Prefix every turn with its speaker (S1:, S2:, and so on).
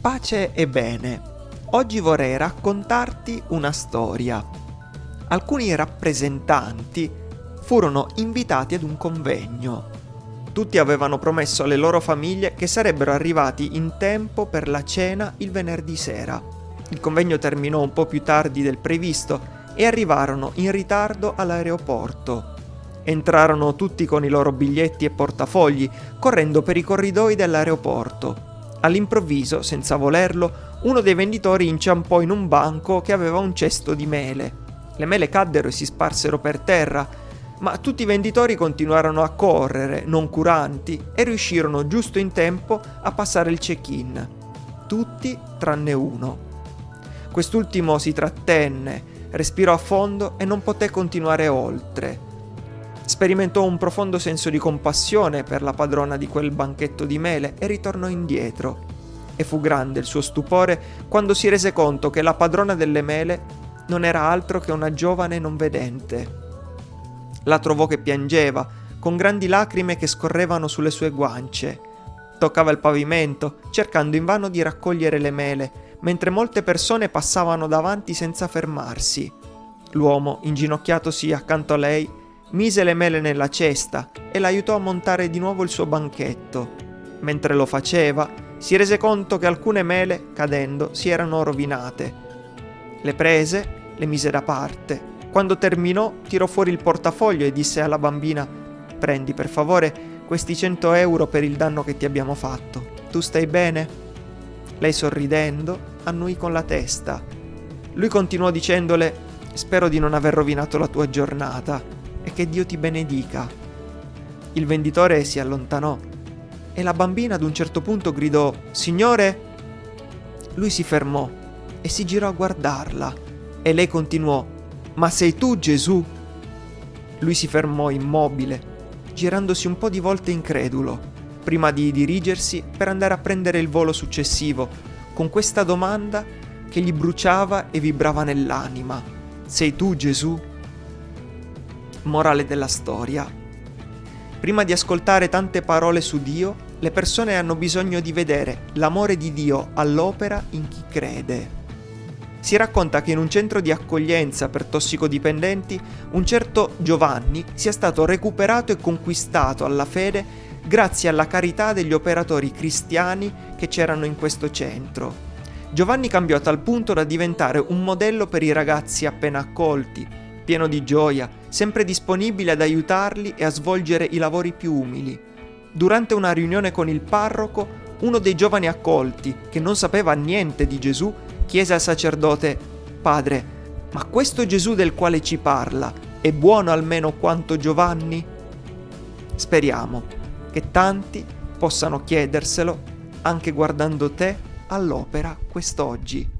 S1: Pace e bene. Oggi vorrei raccontarti una storia. Alcuni rappresentanti furono invitati ad un convegno. Tutti avevano promesso alle loro famiglie che sarebbero arrivati in tempo per la cena il venerdì sera. Il convegno terminò un po' più tardi del previsto e arrivarono in ritardo all'aeroporto. Entrarono tutti con i loro biglietti e portafogli, correndo per i corridoi dell'aeroporto. All'improvviso, senza volerlo, uno dei venditori inciampò in un banco che aveva un cesto di mele. Le mele caddero e si sparsero per terra, ma tutti i venditori continuarono a correre, non curanti, e riuscirono giusto in tempo a passare il check-in. Tutti tranne uno. Quest'ultimo si trattenne, respirò a fondo e non poté continuare oltre. Sperimentò un profondo senso di compassione per la padrona di quel banchetto di mele e ritornò indietro. E fu grande il suo stupore quando si rese conto che la padrona delle mele non era altro che una giovane non vedente. La trovò che piangeva, con grandi lacrime che scorrevano sulle sue guance. Toccava il pavimento, cercando invano di raccogliere le mele, mentre molte persone passavano davanti senza fermarsi. L'uomo, inginocchiatosi accanto a lei, mise le mele nella cesta e l'aiutò a montare di nuovo il suo banchetto. Mentre lo faceva, si rese conto che alcune mele, cadendo, si erano rovinate. Le prese, le mise da parte. Quando terminò, tirò fuori il portafoglio e disse alla bambina: Prendi per favore questi 100 euro per il danno che ti abbiamo fatto. Tu stai bene? Lei sorridendo annui con la testa. Lui continuò dicendole: Spero di non aver rovinato la tua giornata che Dio ti benedica. Il venditore si allontanò e la bambina ad un certo punto gridò Signore? Lui si fermò e si girò a guardarla e lei continuò Ma sei tu Gesù? Lui si fermò immobile, girandosi un po' di volte incredulo, prima di dirigersi per andare a prendere il volo successivo, con questa domanda che gli bruciava e vibrava nell'anima. Sei tu Gesù? Morale della storia. Prima di ascoltare tante parole su Dio, le persone hanno bisogno di vedere l'amore di Dio all'opera in chi crede. Si racconta che in un centro di accoglienza per tossicodipendenti un certo Giovanni sia stato recuperato e conquistato alla fede grazie alla carità degli operatori cristiani che c'erano in questo centro. Giovanni cambiò a tal punto da diventare un modello per i ragazzi appena accolti, pieno di gioia, sempre disponibile ad aiutarli e a svolgere i lavori più umili. Durante una riunione con il parroco, uno dei giovani accolti, che non sapeva niente di Gesù, chiese al sacerdote, Padre, ma questo Gesù del quale ci parla è buono almeno quanto Giovanni? Speriamo che tanti possano chiederselo anche guardando te all'opera quest'oggi.